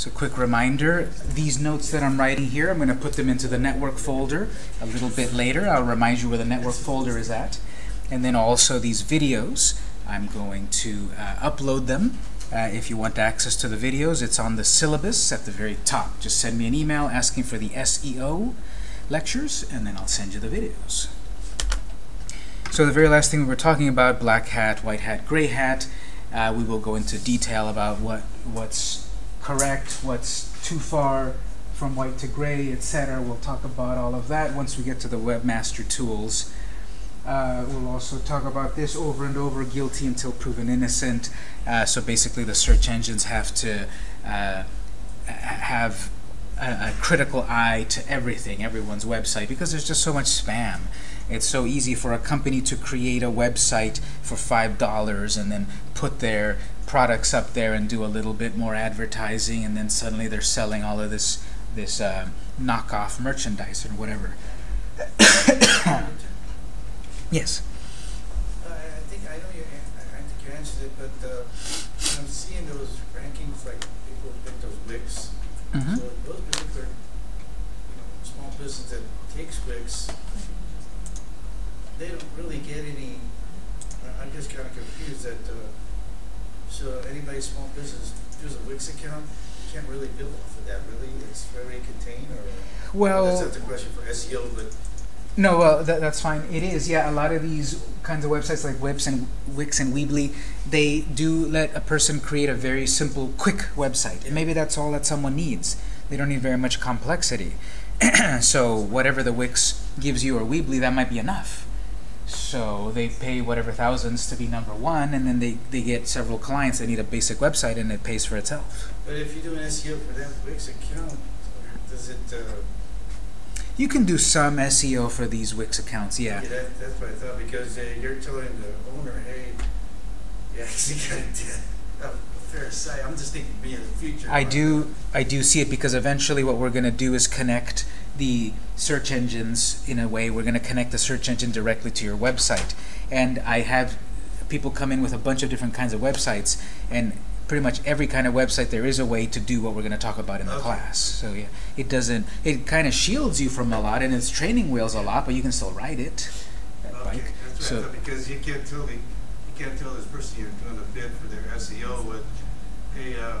So quick reminder, these notes that I'm writing here, I'm going to put them into the network folder a little bit later. I'll remind you where the network folder is at. And then also these videos, I'm going to uh, upload them. Uh, if you want access to the videos, it's on the syllabus at the very top. Just send me an email asking for the SEO lectures, and then I'll send you the videos. So the very last thing we were talking about, black hat, white hat, gray hat, uh, we will go into detail about what what's correct, what's too far from white to gray, etc. We'll talk about all of that once we get to the Webmaster Tools. Uh, we'll also talk about this over and over, guilty until proven innocent. Uh, so basically the search engines have to uh, have a, a, critical eye to everything, everyone's website, because there's just so much spam. It's so easy for a company to create a website for $5 and then put their products up there and do a little bit more advertising, and then suddenly they're selling all of this this uh, knockoff merchandise or whatever. yes. Uh, I think I know you. I think you answered it, but uh, I'm seeing those rankings like people pick those Wix. Mm -hmm. So those particular, you know, small business that takes Wix, they don't really get any. I'm just kind of confused that. Uh, so anybody small business does a Wix account, you can't really build off of that. Really, it's very contained. Or well, that's not the question for SEO, but. No, well, that, that's fine. It is, yeah. A lot of these kinds of websites like Wix and Wix and Weebly, they do let a person create a very simple, quick website. And maybe that's all that someone needs. They don't need very much complexity. so whatever the Wix gives you or Weebly, that might be enough. So they pay whatever thousands to be number one, and then they, they get several clients that need a basic website, and it pays for itself. But if you do an SEO for that Wix account, does it... Uh, you can do some SEO for these Wix accounts, yeah. yeah that, that's what I thought, because uh, you're telling the owner, hey, you actually got a, a fair site. I'm just thinking me in the future. I do, I do see it because eventually what we're going to do is connect the search engines in a way. We're going to connect the search engine directly to your website. And I have people come in with a bunch of different kinds of websites, and pretty much every kind of website there is a way to do what we're going to talk about in the Okay. class. So yeah, it doesn't, it kind of shields you from a lot, and it's training wheels a lot, but you can still ride it. that Okay, bike. that's what So- thought, because you can't tell the, you can't tell this person you're doing a bid for their SEO with, hey, uh,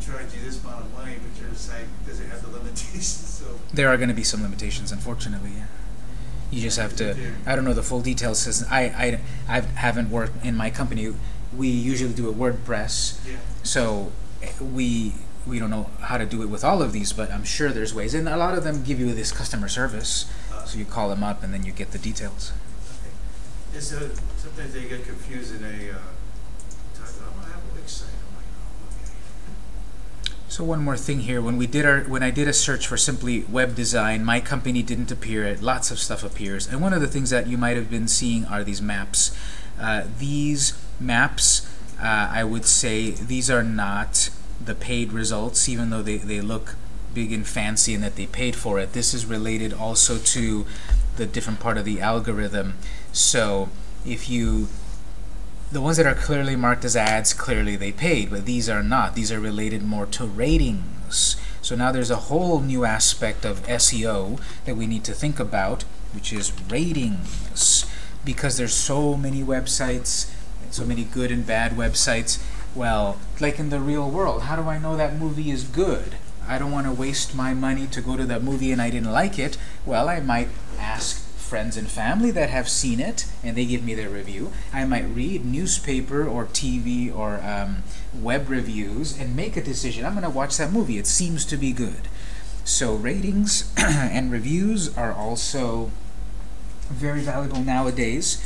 Charge you this amount of money, but your site doesn't have the limitations, so. There are going to be some limitations, unfortunately. Yeah. You just have to. I don't know the full details. Since I I I haven't worked in my company. We usually do a WordPress, Yeah. so eh, we we don't know how to do it with all of these, but I'm sure there's ways. And a lot of them give you this customer service, Uh, so you call them up and then you get the details. Okay. It's, uh, sometimes they get confused in a, uh, talk about, "Oh, I have a Wix site. I'm like, oh, okay. So one more thing here, when we did our, when I did a search for simply web design, my company didn't appear. It. Lots of stuff appears, and one of the things that you might have been seeing are these maps. Uh, these maps, uh, I would say, these are not the paid results, even though they they look big and fancy and that they paid for it. This is related also to the different part of the algorithm. So if you the ones that are clearly marked as ads, clearly they paid, but these are not. These are related more to ratings. So now there's a whole new aspect of SEO that we need to think about, which is ratings. Because there's so many websites, so many good and bad websites, well, like in the real world, how do I know that movie is good? I don't want to waste my money to go to that movie and I didn't like it. Well, I might ask friends and family that have seen it and they give me their review. I might read newspaper or TV or um, web reviews and make a decision. I'm going to watch that movie. It seems to be good. So ratings and reviews are also very valuable nowadays.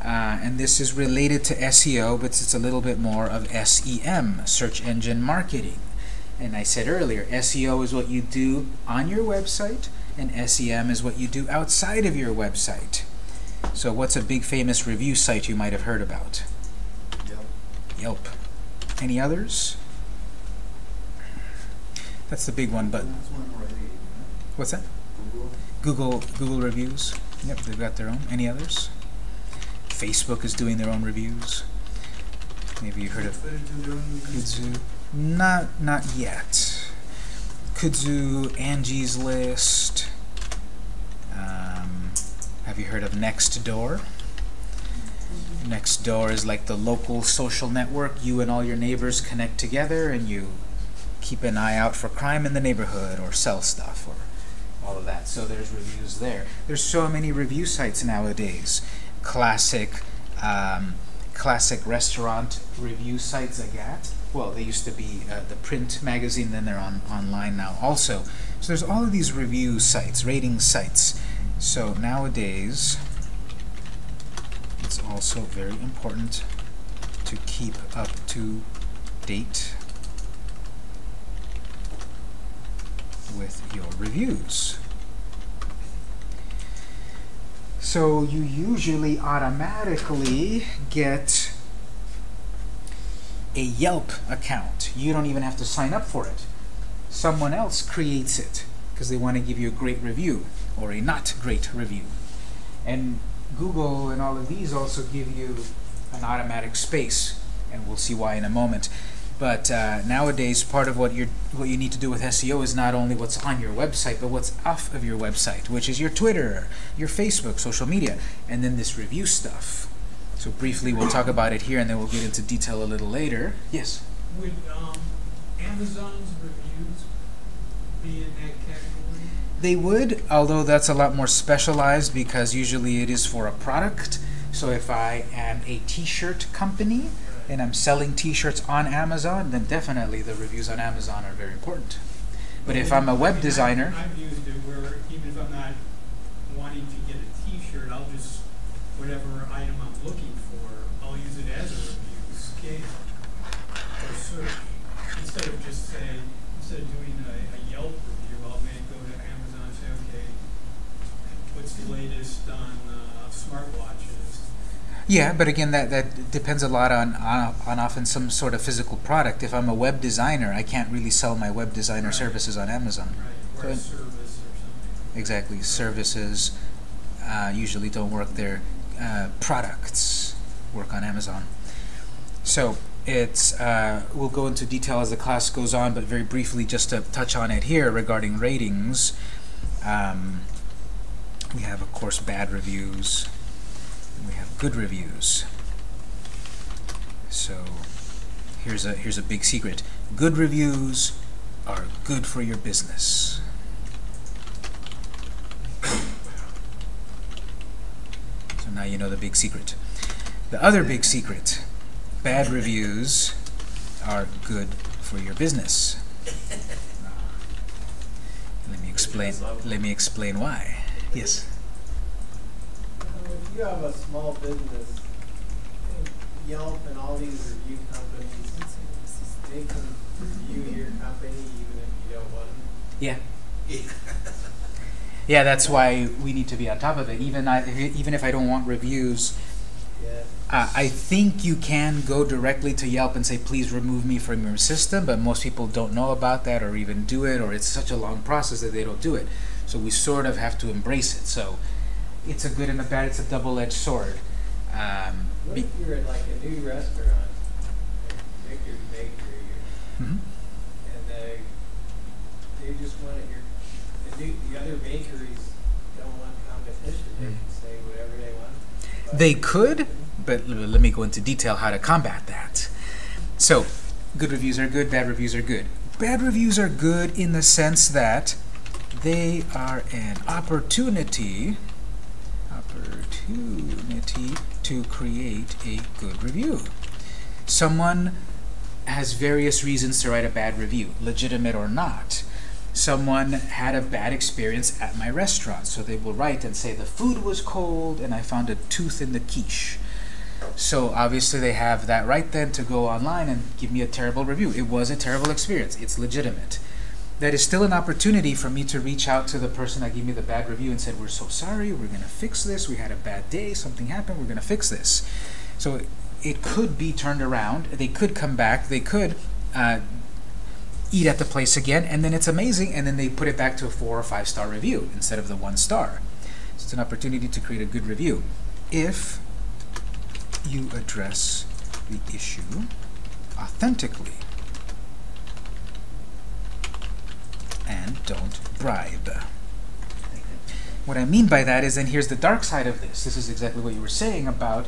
Uh, and this is related to SEO, but it's a little bit more of SEM, search engine marketing. And I said earlier, SEO is what you do on your website, and SEM is what you do outside of your website. So what's a big famous review site you might have heard about? Yep. Yelp. Any others? That's the big one, but what's that? Google. Google Google reviews. Yep, they've got their own. Any others? Facebook is doing their own reviews. Maybe you heard of Twitter do their own reviews. Kudzu. Not not yet. Kudzu, Angie's List. Um, have you heard of Nextdoor? Nextdoor is like the local social network. You and all your neighbors connect together and you keep an eye out for crime in the neighborhood or sell stuff or all of that. So there's reviews there. There's so many review sites nowadays. Classic, um, classic restaurant review sites, Zagat. Well, they used to be uh, the print magazine, then they're on online now also. So there's all of these review sites, rating sites. So nowadays, it's also very important to keep up to date with your reviews. So you usually automatically get a Yelp account. You don't even have to sign up for it. Someone else creates it because they want to give you a great review or a not great review. And Google and all of these also give you an automatic space, and we'll see why in a moment. But uh, nowadays, part of what you what you need to do with SEO is not only what's on your website, but what's off of your website, which is your Twitter, your Facebook, social media, and then this review stuff. So briefly, we'll talk about it here, and then we'll get into detail a little later. Yes. Would um, Amazon's reviews be in that category? They would, although that's a lot more specialized because usually it is for a product. So if I am a t-shirt company and I'm selling t-shirts on Amazon, then definitely the reviews on Amazon are very important. But if I'm a I mean, web I've- designer, I've used it where even if I'm not wanting to get a T-shirt, I'll just, whatever item I'm looking for, I'll use it as a review scale or search. Instead of just say, instead of doing a, a Yelp review, I'll may go to Amazon and say, okay, what's the latest on uh, smartwatches? yeah, but again, that, that depends a lot on, on, on often some sort of physical product. If I'm a web designer, I can't really sell my web designer Right. services on Amazon. Right, or a So- service or something. Exactly. Services uh, usually don't work there. Uh, products work on Amazon. So it's uh, we'll go into detail as the class goes on, but very briefly, just to touch on it here regarding ratings. Um, we have, of course, bad reviews. and We have good reviews. So here's a here's a big secret. Good reviews are good for your business. So now you know the big secret. The other big secret, bad reviews are good for your business. Let me explain. Let me explain why. Yes. Uh, If you have a small business, Yelp and all these review companies, they can review your company even if you don't want them. Yeah. Yeah, that's why we need to be on top of it. Even I, even if I don't want reviews, Yeah. Uh, I think you can go directly to Yelp and say, please remove me from your system, but most people don't know about that or even do it, or it's such a long process that they don't do it. So we sort of have to embrace it. So it's a good and a bad, it's a double-edged sword. Um, What if you're at like a new restaurant, like Victor's Bakery, or- Mhm. and they, they just want your, the new, the other bakeries don't want competition, they can say whatever they want. Mm. They could, but let me go into detail how to combat that. So, good reviews are good, bad reviews are good. Bad reviews are good in the sense that they are an opportunity opportunity to create a good review. Someone has various reasons to write a bad review, legitimate or not. Someone had a bad experience at my restaurant, so they will write and say the food was cold and I found a tooth in the quiche. So obviously they have that right then to go online and give me a terrible review. It was a terrible experience. It's legitimate. That is still an opportunity for me to reach out to the person that gave me the bad review and said, we're so sorry, we're going to fix this, we had a bad day, something happened, we're going to fix this. So it could be turned around, they could come back, they could uh, eat at the place again, and then it's amazing, and then they put it back to a four or five star review instead of the one star. So it's an opportunity to create a good review. If you address the issue authentically and don't bribe. What I mean by that is, and here's the dark side of this. This is exactly what you were saying about,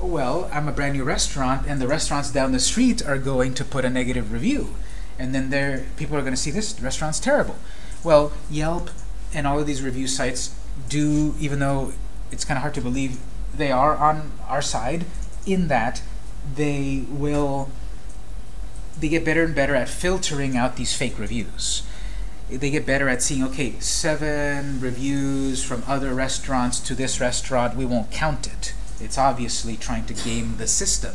well, I'm a brand new restaurant, and the restaurants down the street are going to put a negative review. And then there, people are going to see this restaurant's terrible. Well, Yelp and all of these review sites do, even though it's kind of hard to believe, they are on our side in that they will they get better and better at filtering out these fake reviews. They get better at seeing, okay, seven reviews from other restaurants to this restaurant, we won't count it. It's obviously trying to game the system.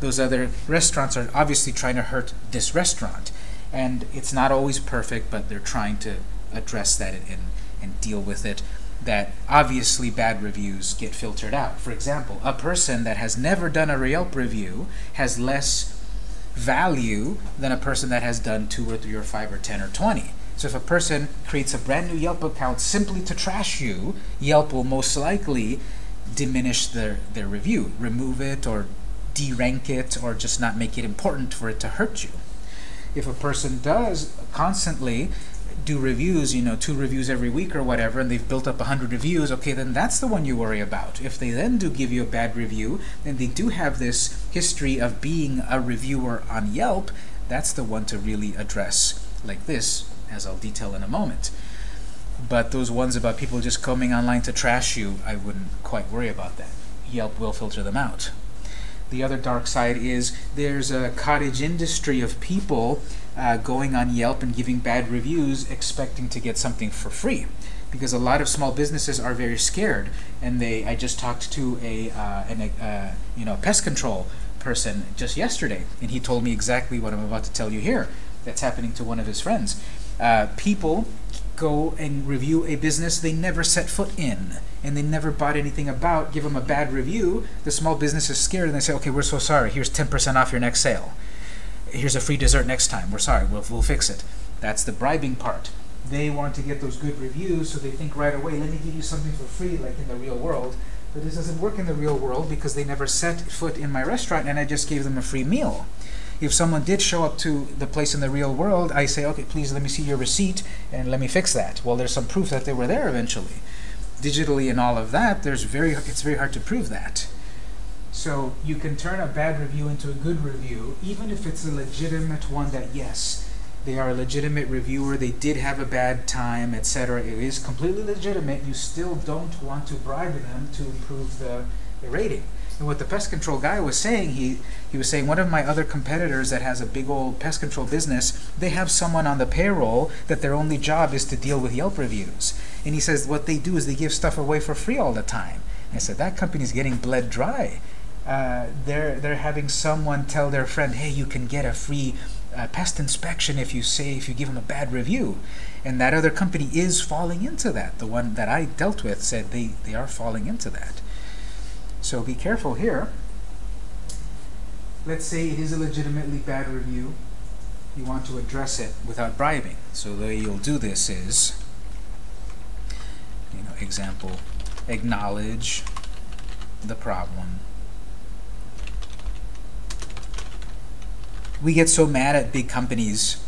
Those other restaurants are obviously trying to hurt this restaurant. And it's not always perfect, but they're trying to address that and, and deal with it that obviously bad reviews get filtered out. For example, a person that has never done a Yelp review has less value than a person that has done two or three or five or ten or twenty. So if a person creates a brand new Yelp account simply to trash you, Yelp will most likely diminish their, their review, remove it or derank it or just not make it important for it to hurt you. If a person does constantly do reviews, you know, two reviews every week or whatever, and they've built up 100 reviews, okay, then that's the one you worry about. If they then do give you a bad review, then they do have this history of being a reviewer on Yelp, that's the one to really address like this, as I'll detail in a moment. But those ones about people just coming online to trash you, I wouldn't quite worry about that. Yelp will filter them out. The other dark side is there's a cottage industry of people uh, going on Yelp and giving bad reviews expecting to get something for free. Because a lot of small businesses are very scared, and they. I just talked to a uh, an, uh, you know pest control person just yesterday, and he told me exactly what I'm about to tell you here. That's happening to one of his friends. Uh, people go and review a business they never set foot in and they never bought anything about, give them a bad review, the small business is scared and they say, okay, we're so sorry, here's 10% off your next sale. Here's a free dessert next time, we're sorry, we'll, we'll fix it. That's the bribing part. They want to get those good reviews, so they think right away, let me give you something for free, like in the real world. But this doesn't work in the real world because they never set foot in my restaurant and I just gave them a free meal. If someone did show up to the place in the real world, I say, okay, please let me see your receipt and let me fix that. Well, there's some proof that they were there eventually. Digitally and all of that, there's very it's very hard to prove that. So you can turn a bad review into a good review, even if it's a legitimate one that, yes, they are a legitimate reviewer, they did have a bad time, etc. It is completely legitimate. You still don't want to bribe them to improve the, the rating. And what the pest control guy was saying, he, he was saying one of my other competitors that has a big old pest control business, they have someone on the payroll that their only job is to deal with Yelp reviews. And he says what they do is they give stuff away for free all the time. I said, that company's getting bled dry. Uh, they're, they're having someone tell their friend, hey, you can get a free uh, pest inspection if you say, if you give them a bad review. And that other company is falling into that. The one that I dealt with said they, they are falling into that. So be careful here. Let's say it is a legitimately bad review. You want to address it without bribing. So the way you'll do this is, you know, example, acknowledge the problem. We get so mad at big companies,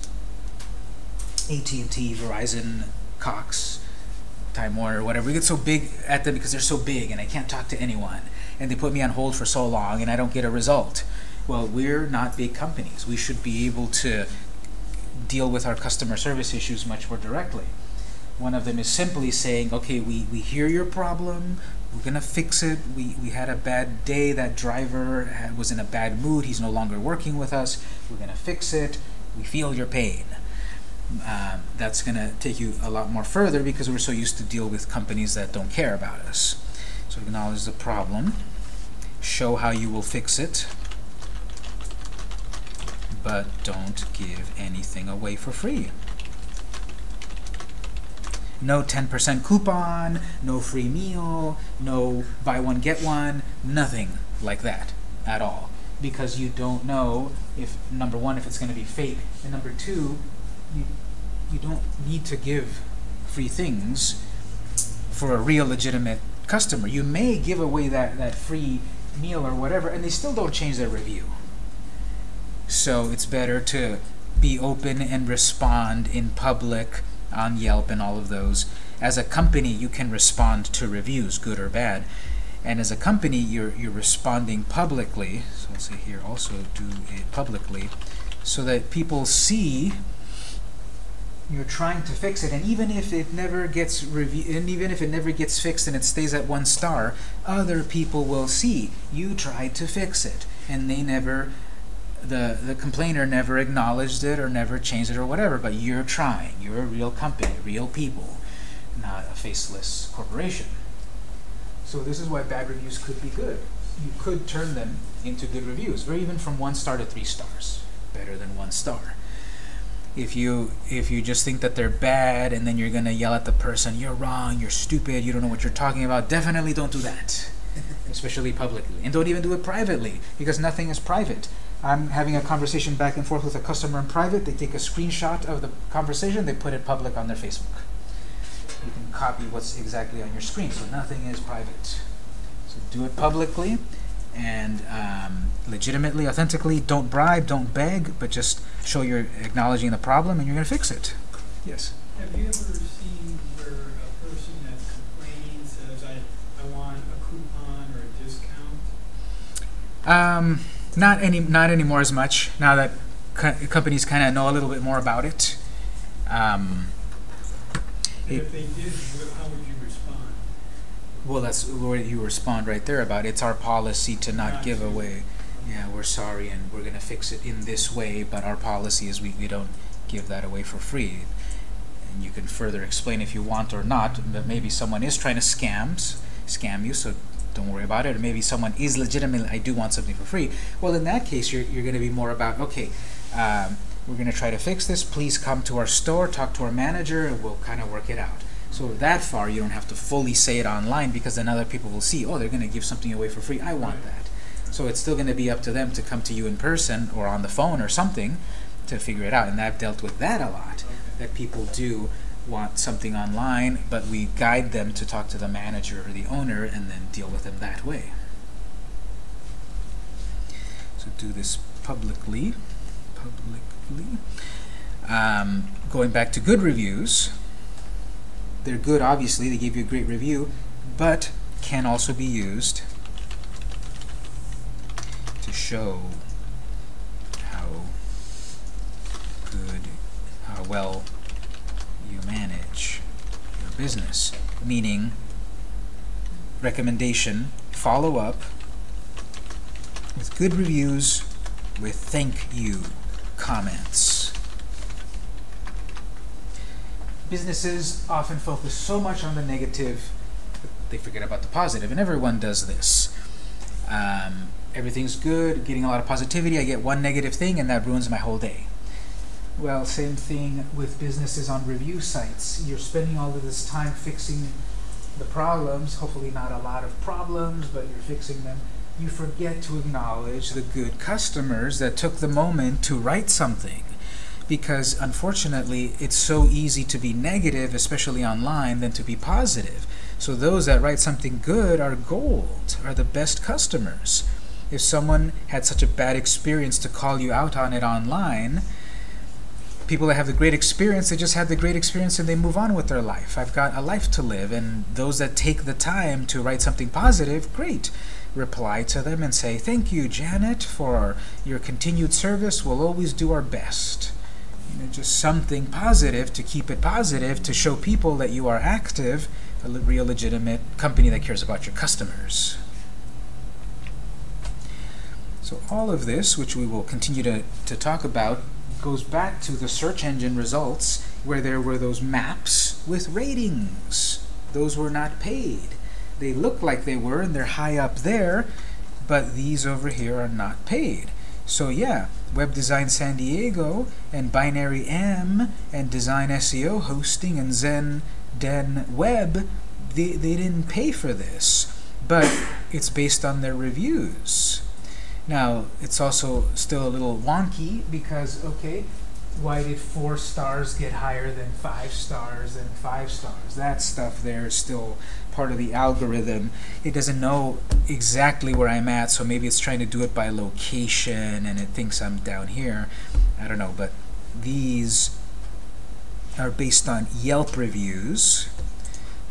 AT&T, Verizon, Cox, Time Warner, whatever. We get so big at them because they're so big and I can't talk to anyone and they put me on hold for so long and I don't get a result. Well, we're not big companies. We should be able to deal with our customer service issues much more directly. One of them is simply saying, okay, we, we hear your problem, we're going to fix it. We, we had a bad day, that driver had, was in a bad mood, he's no longer working with us, we're going to fix it, we feel your pain. Um, that's going to take you a lot more further because we're so used to deal with companies that don't care about us. So acknowledge the problem show how you will fix it, but don't give anything away for free. No 10% coupon, no free meal, no buy one get one, nothing like that at all. Because you don't know if, number one, if it's going to be fake, and number two, you, you don't need to give free things for a real legitimate customer. You may give away that, that free meal or whatever, and they still don't change their review. So it's better to be open and respond in public on Yelp and all of those. As a company, you can respond to reviews, good or bad. And as a company, you're, you're responding publicly. So I'll say here also do it publicly so that people see you're trying to fix it and even if it never gets review and even if it never gets fixed and it stays at one star other people will see you tried to fix it and they never the the complainer never acknowledged it or never changed it or whatever but you're trying. You're a real company real people not a faceless corporation. So this is why bad reviews could be good. You could turn them into good reviews or even from one star to three stars better than one star. If you if you just think that they're bad and then you're gonna yell at the person you're wrong you're stupid you don't know what you're talking about definitely don't do that especially publicly. And don't even do it privately because nothing is private I'm having a conversation back and forth with a customer in private they take a screenshot of the conversation they put it public on their Facebook you can copy what's exactly on your screen so nothing is private so do it publicly and um, legitimately, authentically. Don't bribe, don't beg, but just show you're acknowledging the problem and you're going to fix it. Yes? Have you ever seen where a person that's complaining says, I, I want a coupon or a discount? Um, not any, not anymore as much. Now that co companies kind of know a little bit more about it. Um, It- if they did, how would you respond? well, that's where you respond right there about it's our policy to not Not give away. Yeah, we're sorry and we're going to fix it in this way, but our policy is we, we don't give that away for free. And you can further explain if you want or not, but maybe someone is trying to scams, scam you, so don't worry about it. Or maybe someone is legitimately, I do want something for free. Well, in that case, you're, you're going to be more about, okay, um, we're going to try to fix this. Please come to our store, talk to our manager, and we'll kind of work it out. So that far, you don't have to fully say it online because then other people will see, oh, they're going to give something away for free. I want that. So it's still going to be up to them to come to you in person or on the phone or something to figure it out. And I've dealt with that a lot, that people do want something online, but we guide them to talk to the manager or the owner and then deal with them that way. So do this publicly. Publicly. Um, going back to good reviews, they're good, obviously, they give you a great review, but can also be used to show how good, how well business. Meaning, recommendation, follow up with good reviews with thank you comments. Businesses often focus so much on the negative, they forget about the positive, and everyone does this. Um, everything's good, getting a lot of positivity, I get one negative thing, and that ruins my whole day. Well, same thing with businesses on review sites. You're spending all of this time fixing the problems, hopefully not a lot of problems, but you're fixing them. You forget to acknowledge the good customers that took the moment to write something. Because unfortunately, it's so easy to be negative, especially online, than to be positive. So those that write something good are gold, are the best customers. If someone had such a bad experience to call you out on it online, people that have the great experience, they just had the great experience and they move on with their life. I've got a life to live, and those that take the time to write something positive, great. Reply to them and say, Thank you, Janet, for your continued service. We'll always do our best. You know, just something positive to keep it positive to show people that you are active, a real legitimate company that cares about your customers. So all of this, which we will continue to, to talk about, goes back to the search engine results where there were those maps with ratings. Those were not paid. They look like they were and they're high up there, but these over here are not paid. So yeah, Web Design San Diego and Binary M and Design SEO hosting and Zen Den Web, they, they didn't pay for this, but it's based on their reviews. Now, it's also still a little wonky because, okay, why did four stars get higher than five stars and five stars? That stuff there is still part of the algorithm. It doesn't know exactly where I'm at, so maybe it's trying to do it by location and it thinks I'm down here. I don't know, but these are based on Yelp reviews.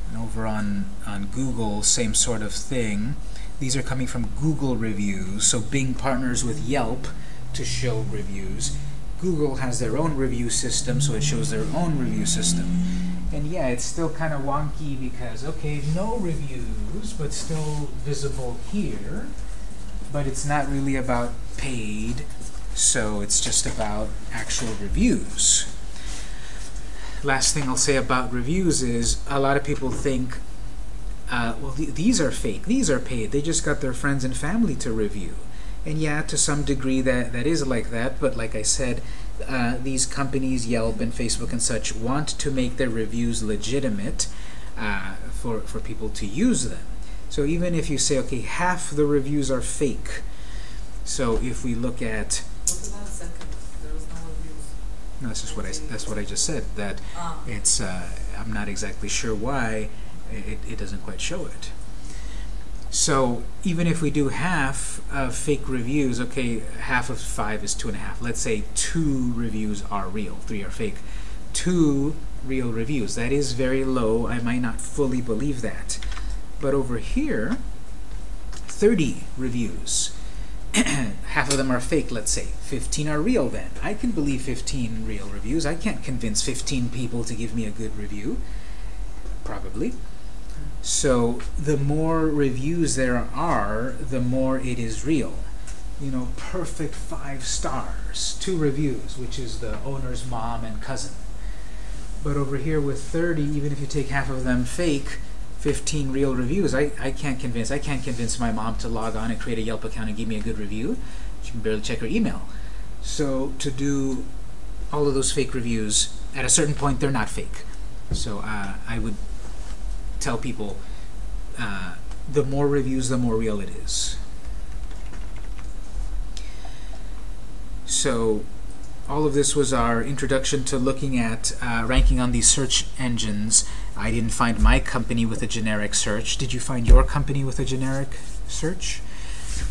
And over on, on Google, same sort of thing. These are coming from Google reviews. So Bing partners with Yelp to show reviews. Google has their own review system, so it shows their own review system. And yeah, it's still kind of wonky because, okay, no reviews, but still visible here. But it's not really about paid, so it's just about actual reviews. Last thing I'll say about reviews is a lot of people think, uh, well, th these are fake, these are paid, they just got their friends and family to review. And yeah, to some degree that, that is like that, but like I said, uh, these companies, Yelp and Facebook and such, want to make their reviews legitimate uh, for, for people to use them. So even if you say, okay, half the reviews are fake, so if we look at, What about a second? There was no that's just what I, that's what I just said, that Ah, it's, uh, I'm not exactly sure why it, it doesn't quite show it. So even if we do half of fake reviews, okay, half of five is two and a half. Let's say two reviews are real, three are fake. Two real reviews. That is very low. I might not fully believe that. But over here, 30 reviews. half of them are fake, let's say. 15 are real then. I can believe 15 real reviews. I can't convince 15 people to give me a good review. Probably. So the more reviews there are, the more it is real. You know, perfect five stars, two reviews, which is the owner's mom and cousin. But over here with 30, even if you take half of them fake, 15 real reviews, I, I can't convince, I can't convince my mom to log on and create a Yelp account and give me a good review. She can barely check her email. So to do all of those fake reviews, at a certain point, they're not fake. So uh, I would tell people uh, the more reviews, the more real it is. So all of this was our introduction to looking at uh, ranking on these search engines. I didn't find my company with a generic search. Did you find your company with a generic search?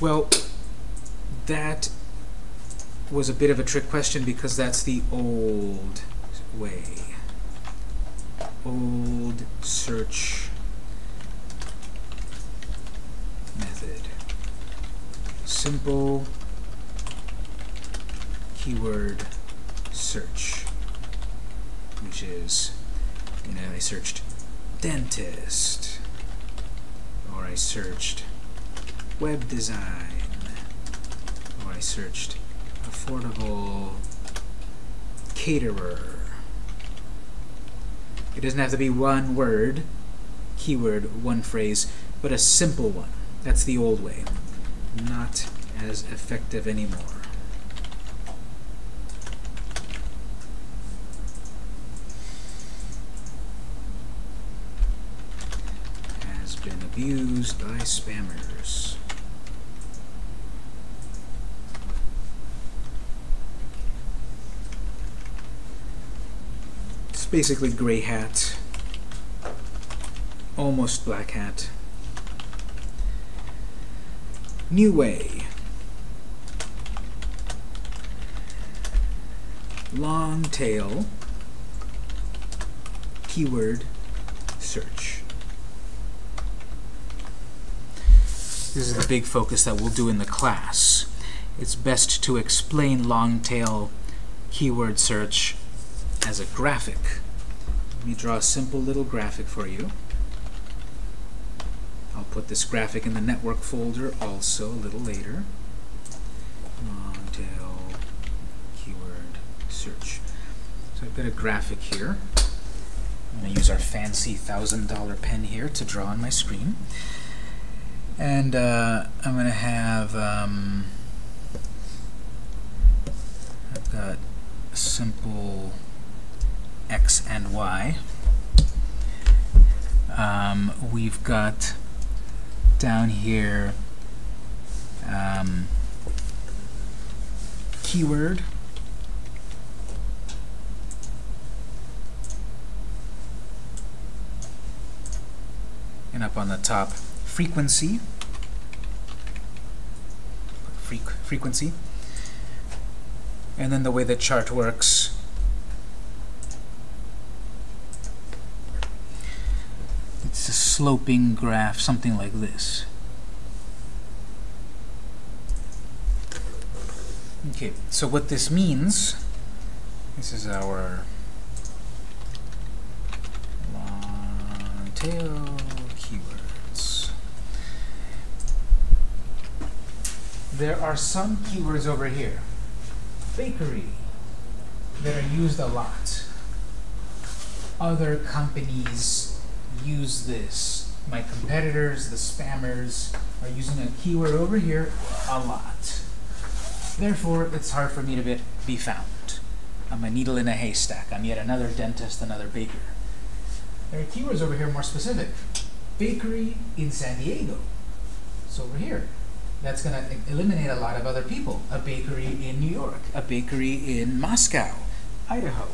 Well, that was a bit of a trick question because that's the old way old search method. Simple keyword search, which is, you know, I searched dentist, or I searched web design, or I searched affordable caterer. It doesn't have to be one word, keyword, one phrase, but a simple one. That's the old way. Not as effective anymore. Has been abused by spammers. Basically gray hat, almost black hat. New way. Long tail keyword search. This is the big focus that we'll do in the class. It's best to explain long tail keyword search as a graphic. Let me draw a simple little graphic for you. I'll put this graphic in the network folder also a little later. Long keyword search. So I've got a graphic here. I'm going to use our fancy $1,000 pen here to draw on my screen. And uh, I'm going to have, um, I've got a simple and y. Um, we've got down here um, keyword. And up on the top frequency. Freq frequency. And then the way the chart works sloping graph, something like this. Okay, so what this means, this is our long tail keywords. There are some keywords over here. Bakery, that are used a lot. Other companies use this. My competitors, the spammers, are using a keyword over here a lot. Therefore, it's hard for me to be, found. I'm a needle in a haystack. I'm yet another dentist, another baker. There are keywords over here more specific. Bakery in San Diego. It's over here. That's going to eliminate a lot of other people. A bakery in New York. A bakery in Moscow, Idaho.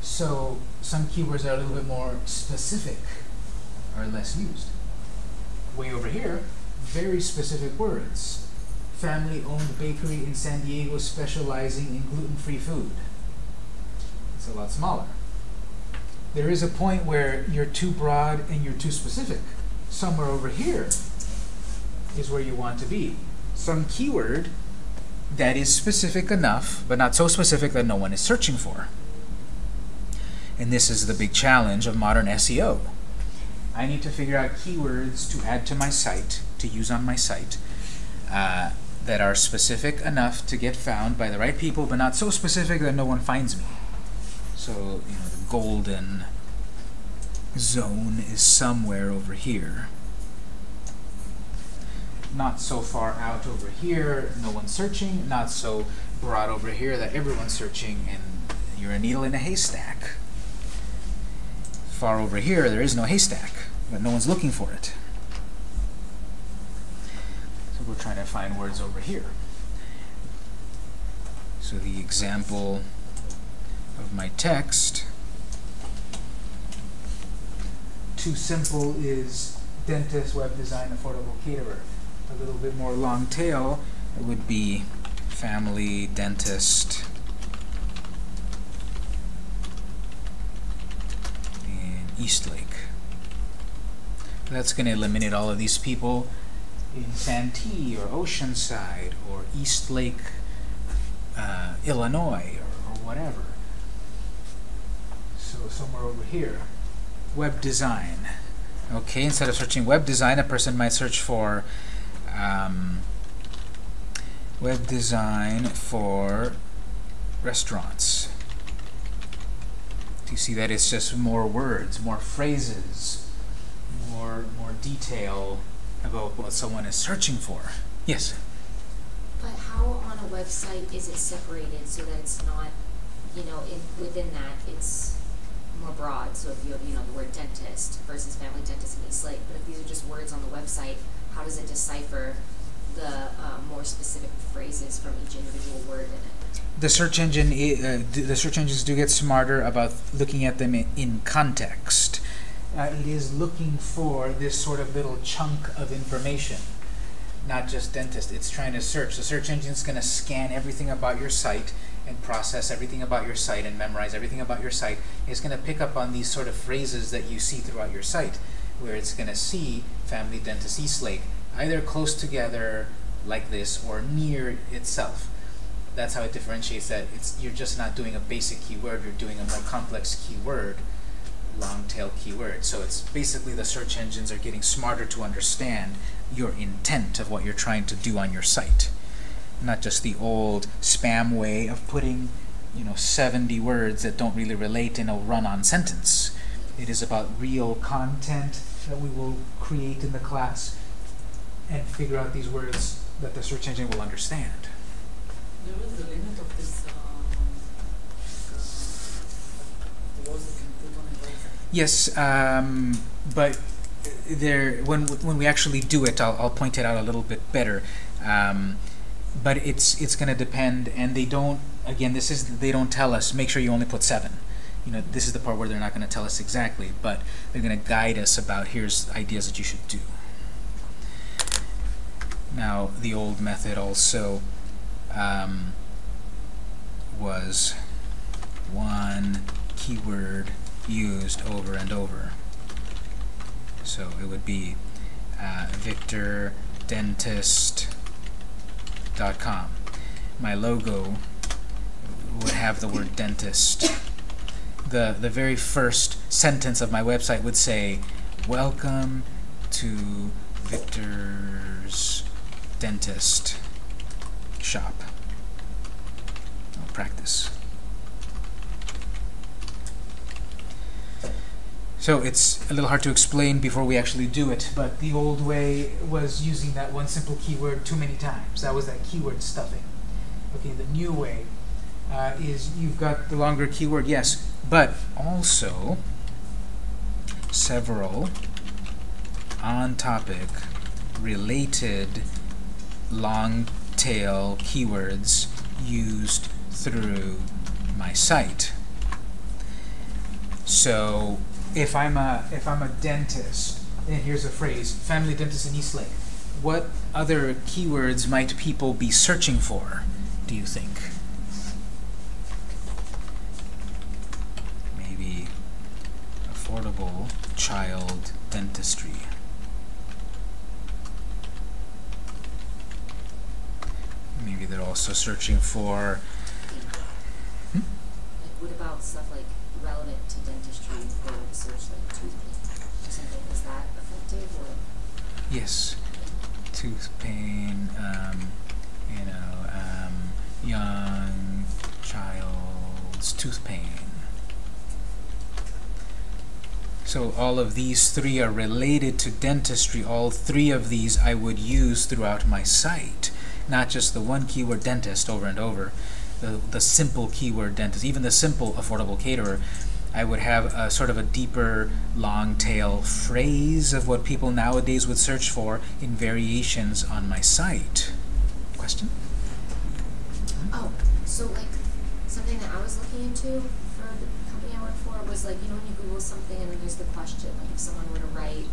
So some keywords are a little bit more specific or less used. Way over here, very specific words family-owned bakery in San Diego specializing in gluten-free food. It's a lot smaller. There is a point where you're too broad and you're too specific. Somewhere over here is where you want to be. Some keyword that is specific enough, but not so specific that no one is searching for. And this is the big challenge of modern SEO. I need to figure out keywords to add to my site, to use on my site, uh, that are specific enough to get found by the right people, but not so specific that no one finds me. So, you know, the golden zone is somewhere over here. Not so far out over here, no one's searching. Not so broad over here that everyone's searching and you're a needle in a haystack. Far over here, there is no haystack, but no one's looking for it. So we're trying to find words over here. So the example of my text, too simple is dentist, web design, affordable caterer. A little bit more long tail, it would be family, dentist, in Eastlake. That's going to eliminate all of these people in Santee or Oceanside or Eastlake, uh, Illinois or, or whatever. So somewhere over here. Web design. Okay, instead of searching web design, a person might search for um, web design for restaurants. You see that it's just more words, more phrases, more more detail about what someone is searching for? Yes. But how on a website is it separated so that it's not, you know, in, within that, it's more broad? So if you have, you know, the word dentist versus family dentist in Eastlake, but if these are just words on the website, how does it decipher the uh, more specific phrases from each individual word in it? The search engine, uh, the search engines do get smarter about looking at them in, context. Uh, it is looking for this sort of little chunk of information, not just dentist. It's trying to search. The search engine is going to scan everything about your site and process everything about your site and memorize everything about your site. It's going to pick up on these sort of phrases that you see throughout your site, where it's going to see Family Dentist Eastlake either close together like this or near itself. That's how it differentiates that it's you're just not doing a basic keyword, you're doing a more complex keyword, long tail keyword. So it's basically the search engines are getting smarter to understand your intent of what you're trying to do on your site. Not just the old spam way of putting, you know, 70 words that don't really relate in a run-on sentence. It is about real content that we will create in the class and figure out these words that the search engine will understand. There is the limit of this, um, uh, a. Yes, um, but there, when when we actually do it, I'll, I'll point it out a little bit better. Um, but it's it's going to depend, and they don't. Again, this is they don't tell us. Make sure you only put seven. You know, this is the part where they're not going to tell us exactly, but they're going to guide us about here's ideas that you should do. Now, the old method also um, was one keyword used over and over. So it would be uh, victordentist.com. My logo would have the word dentist. The, the very first sentence of my website would say, Welcome to Victor's Dentist Shop. I'll practice. So it's a little hard to explain before we actually do it, but the old way was using that one simple keyword too many times. That was that keyword stuffing. Okay, the new way uh, is you've got the longer keyword, yes, but also several on-topic related long keywords used through my site. So if I'm a if I'm a dentist, and here's a phrase, family dentist in Eastlake, what other keywords might people be searching for, do you think? Maybe affordable child dentistry. Maybe they're also searching for Like, what about stuff like relevant to dentistry, to search like or something, is that effective or? Yes. Tooth pain, um, you know, um, young child's tooth pain. So all of these three are related to dentistry. All three of these I would use throughout my site. Not just the one keyword dentist over and over. The, the simple keyword dentist, even the simple affordable caterer, I would have a sort of a deeper long tail phrase of what people nowadays would search for in variations on my site. Question? Oh, so like, something that I was looking into for the company I work for was like, you know when you Google something and then there's the question, like if someone were to write,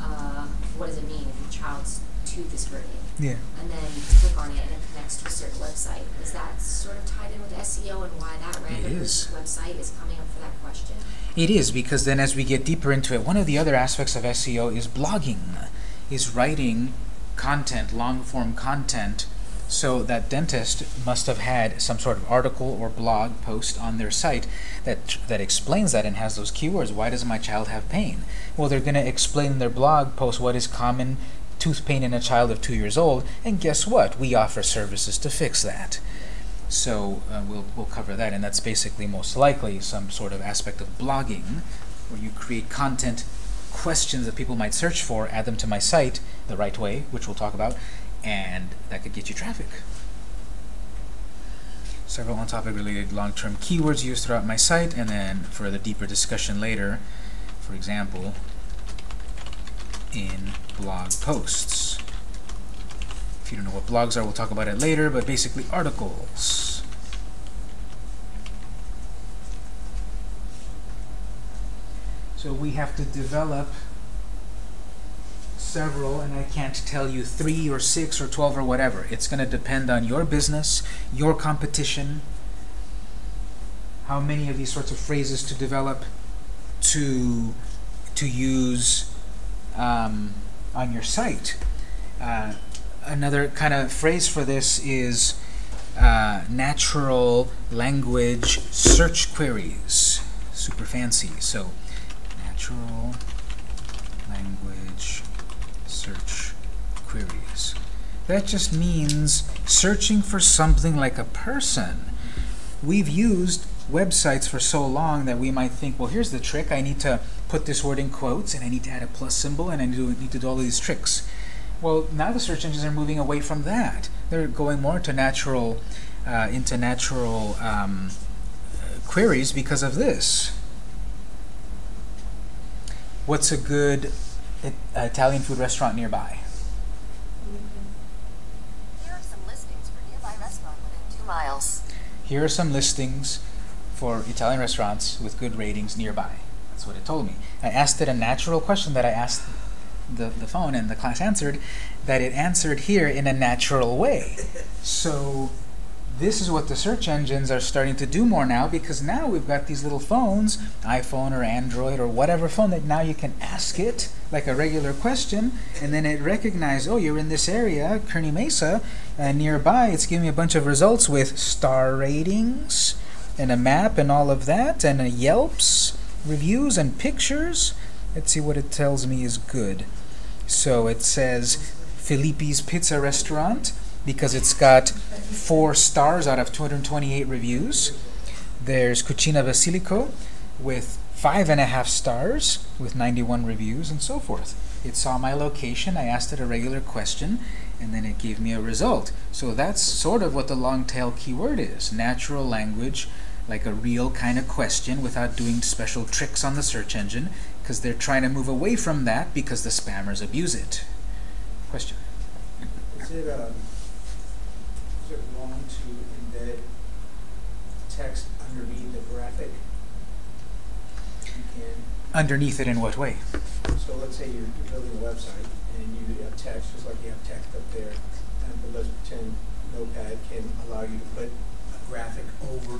uh, what does it mean if your child's tooth is hurting? Yeah. And then click on it and it connects to a certain website. Is that sort of tied in with SEO and why that random is. website is coming up for that question? It is because then as we get deeper into it, one of the other aspects of SEO is blogging, is writing content, long form content. So that dentist must have had some sort of article or blog post on their site that that explains that and has those keywords. Why does my child have pain? Well, they're going to explain in their blog post what is common tooth pain in a child of two years old, and guess what? We offer services to fix that. So uh, we'll, we'll cover that, and that's basically most likely some sort of aspect of blogging, where you create content, questions that people might search for, add them to my site the right way, which we'll talk about, and that could get you traffic. Several on-topic related long-term keywords used throughout my site, and then for the deeper discussion later, for example, in blog posts. If you don't know what blogs are, we'll talk about it later, but basically articles. So we have to develop several, and I can't tell you three or six or twelve or whatever. It's going to depend on your business, your competition, how many of these sorts of phrases to develop, to to use um, on your site. Uh, another kind of phrase for this is uh, natural language search queries. Super fancy. So, natural language search queries. That just means searching for something like a person. We've used websites for so long that we might think, well, here's the trick. I need to put this word in quotes, and I need to add a plus symbol, and I need to, need to do all these tricks. Well, now the search engines are moving away from that. They're going more into natural, uh, into natural um, queries because of this. What's a good it, Italian food restaurant nearby? Here are some listings for nearby restaurant within two miles. Here are some listings for Italian restaurants with good ratings nearby. That's what it told me. I asked it a natural question that I asked the, the phone and the class answered that it answered here in a natural way. So this is what the search engines are starting to do more now because now we've got these little phones, iPhone or Android or whatever phone that now you can ask it like a regular question and then it recognizes, oh, you're in this area, Kearney Mesa, uh, nearby. It's giving me a bunch of results with star ratings and a map and all of that and a Yelps reviews and pictures. Let's see what it tells me is good. So it says Filippi's Pizza Restaurant because it's got four stars out of 228 reviews. There's Cucina Basilico with five and a half stars with 91 reviews and so forth. It saw my location, I asked it a regular question, and then it gave me a result. So that's sort of what the long tail keyword is. Natural language, like a real kind of question without doing special tricks on the search engine, because they're trying to move away from that because the spammers abuse it. Question? Is it, um, is it wrong to embed text underneath the graphic? You can, Underneath it in what way? so let's say you're, you're building a website and you have text, just like you have text up there. And but let's pretend Notepad can allow you to put a graphic over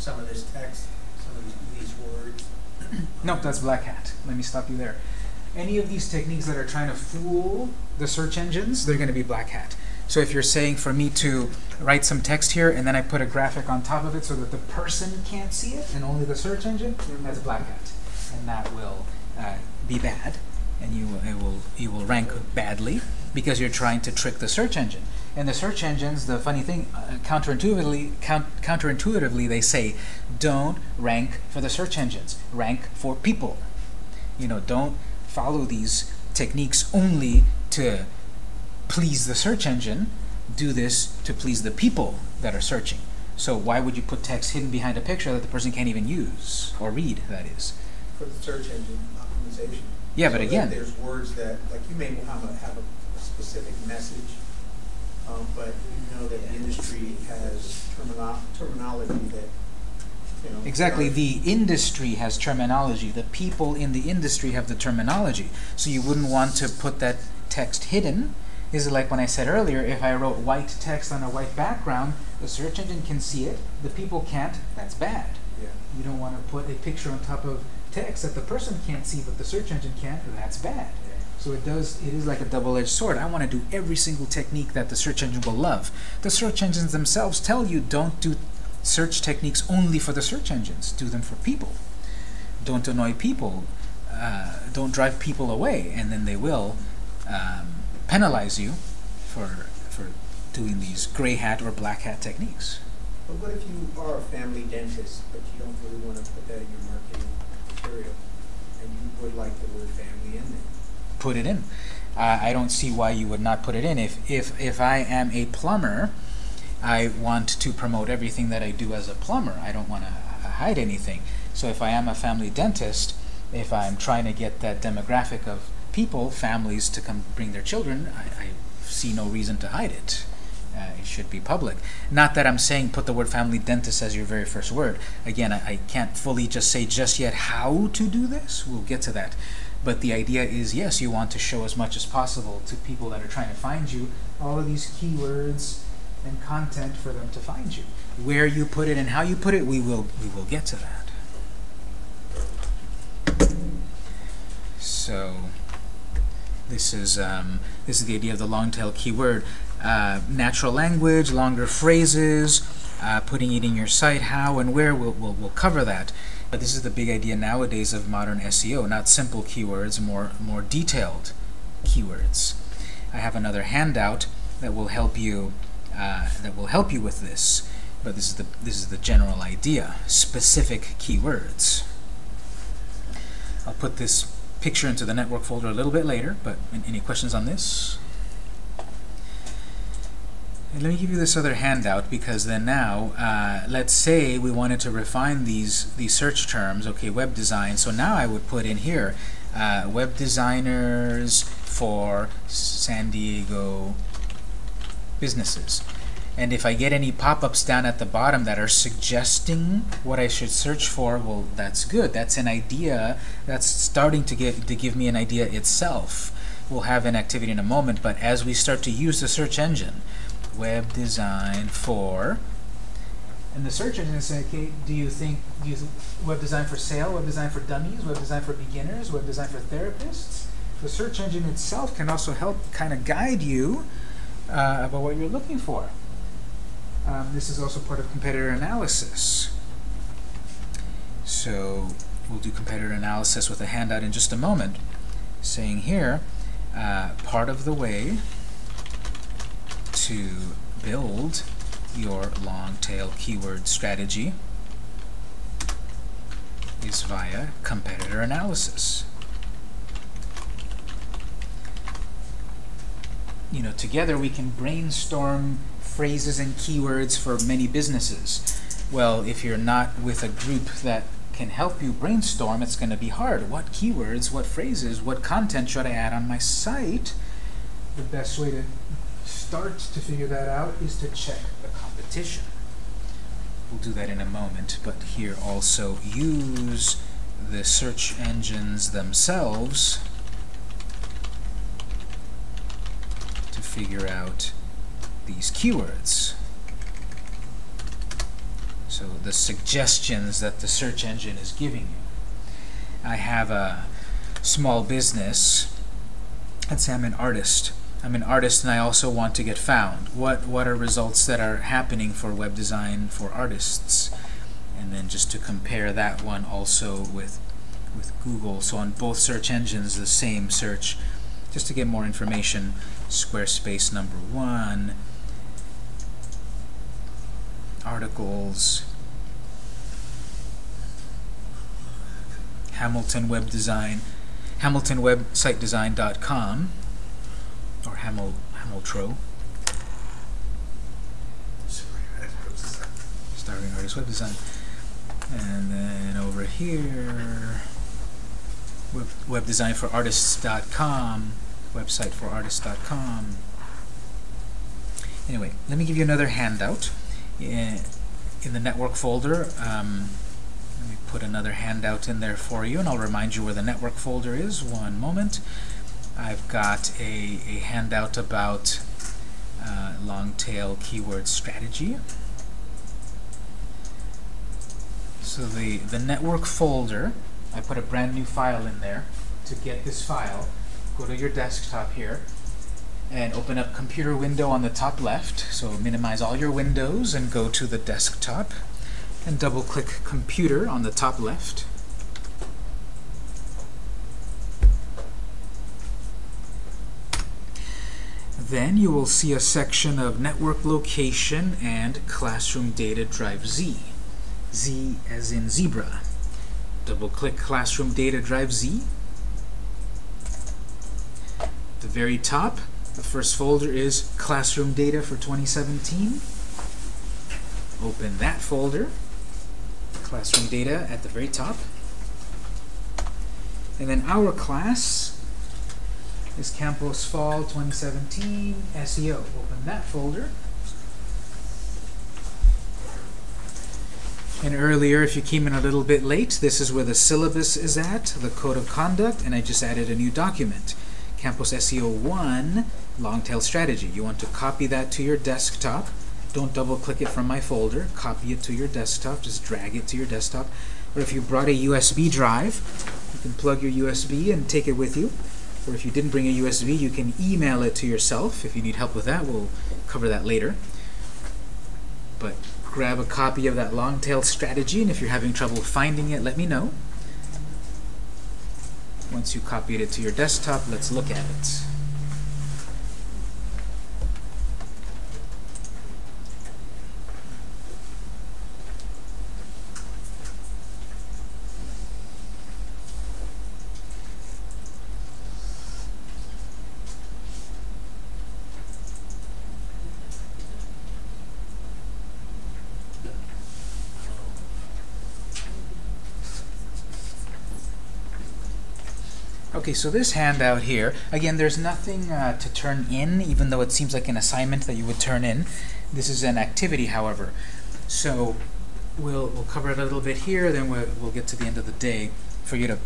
some of this text, some of these, words. Nope, that's Black Hat. Let me stop you there. Any of these techniques that are trying to fool the search engines, they're going to be Black Hat. So if you're saying for me to write some text here and then I put a graphic on top of it so that the person can't see it and only the search engine, that's Black Hat. And that will uh, be bad and you, it will, you will rank badly because you're trying to trick the search engine. And the search engines, the funny thing, uh, counterintuitively, count, counterintuitively, they say, don't rank for the search engines. Rank for people. You know, don't follow these techniques only to please the search engine. Do this to please the people that are searching. So why would you put text hidden behind a picture that the person can't even use or read? That is. for the search engine optimization. Yeah, but So that again- There's words that, like you may have a, have a specific message, um, but you know that the industry has termino- terminology that, you know. Exactly. The industry has terminology. The people in the industry have the terminology. So you wouldn't want to put that text hidden. Is it like when I said earlier, if I wrote white text on a white background, the search engine can see it, the people can't, that's bad. Yeah. You don't want to put a picture on top of text that the person can't see but the search engine can't, that's bad. So it does, it is like a double-edged sword. I want to do every single technique that the search engine will love. The search engines themselves tell you don't do search techniques only for the search engines. Do them for people. Don't annoy people. Uh, don't drive people away, and then they will um, penalize you for for doing these gray hat or black hat techniques. But what if you are a family dentist, but you don't really want to put that in your marketing material, and you would like the word family in there? Put it in. Uh, I don't see why you would not put it in. If, if, if I am a plumber, I want to promote everything that I do as a plumber. I don't want to hide anything. So if I am a family dentist, if I'm trying to get that demographic of people, families to come bring their children, I, I see no reason to hide it. Uh, it should be public. Not that I'm saying put the word family dentist as your very first word. Again, I, I can't fully just say just yet how to do this. We'll get to that. But the idea is, yes, you want to show as much as possible to people that are trying to find you all of these keywords and content for them to find you. Where you put it and how you put it, we will we will get to that. So this is um, this is the idea of the long tail keyword. Uh, natural language, longer phrases, uh, putting it in your site, how and where, we'll, we'll, we'll cover that. But this is the big idea nowadays of modern SEO, not simple keywords, more, more detailed keywords. I have another handout that will help you uh, that will help you with this, but this is the this is the general idea. Specific keywords. I'll put this picture into the network folder a little bit later, but any questions on this? And let me give you this other handout because then now, uh, let's say we wanted to refine these these search terms. Okay, web design. So now I would put in here uh, web designers for San Diego businesses. And if I get any pop-ups down at the bottom that are suggesting what I should search for, well, that's good. That's an idea. That's starting to give to give me an idea itself. We'll have an activity in a moment, but as we start to use the search engine, web design for And the search engine is saying, okay, do you think, do you th- web design for sale, web design for dummies, web design for beginners, web design for therapists? The search engine itself can also help kind of guide you uh, about what you're looking for. Um, this is also part of competitor analysis. So we'll do competitor analysis with a handout in just a moment, saying here, uh, part of the way to build your long tail keyword strategy is via competitor analysis. You know, together we can brainstorm phrases and keywords for many businesses. Well, if you're not with a group that can help you brainstorm, it's going to be hard. What keywords, what phrases, what content should I add on my site? The best way to start to figure that out is to check the competition. We'll do that in a moment, but here also use the search engines themselves to figure out these keywords. So the suggestions that the search engine is giving you. I have a small business. Let's say I'm an artist. I'm an artist and I also want to get found. What what are results that are happening for web design for artists? And then just to compare that one also with with Google. So on both search engines, the same search. Just to get more information, Squarespace number one, articles, Hamilton Web Design, HamiltonWebSiteDesign.com, or Hamil Hamiltro, starving artist web design, and then over here, web, webdesignforartists.com, website for artists.com. Anyway, let me give you another handout. In, in the network folder, um, let me put another handout in there for you, and I'll remind you where the network folder is. One moment. I've got a, a handout about uh, long tail keyword strategy. So the, the network folder, I put a brand new file in there. To get this file, go to your desktop here and open up computer window on the top left. So minimize all your windows and go to the desktop and double click computer on the top left. Then you will see a section of network location and classroom data drive Z. Z as in zebra. Double click classroom data drive Z. The very top, the first folder is classroom data for 2017. Open that folder, classroom data at the very top. And then our class is Campus Fall 2017 SEO. Open that folder. And earlier, if you came in a little bit late, this is where the syllabus is at, the code of conduct, and I just added a new document. Campus SEO 1 long tail strategy. You want to copy that to your desktop. Don't double click it from my folder. Copy it to your desktop. Just drag it to your desktop. Or if you brought a USB drive, you can plug your USB and take it with you. Or if you didn't bring a USB, you can email it to yourself. If you need help with that, we'll cover that later. But grab a copy of that long tail strategy, and if you're having trouble finding it, let me know. Once you copied it to your desktop, let's look at it. Okay, so this handout here, again, there's nothing uh, to turn in, even though it seems like an assignment that you would turn in. This is an activity, however. So we'll, we'll cover it a little bit here, then we'll, we'll get to the end of the day for you to,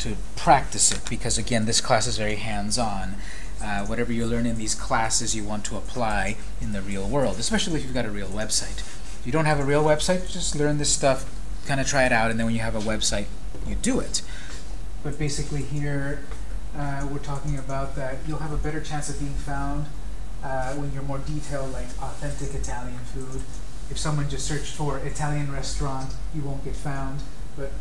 to practice it, because again, this class is very hands-on. Uh, whatever you learn in these classes, you want to apply in the real world, especially if you've got a real website. If you don't have a real website, just learn this stuff, kind of try it out, and then when you have a website, you do it. But basically here, uh, we're talking about that you'll have a better chance of being found uh, when you're more detailed, like authentic Italian food. If someone just searched for Italian restaurant, you won't get found, but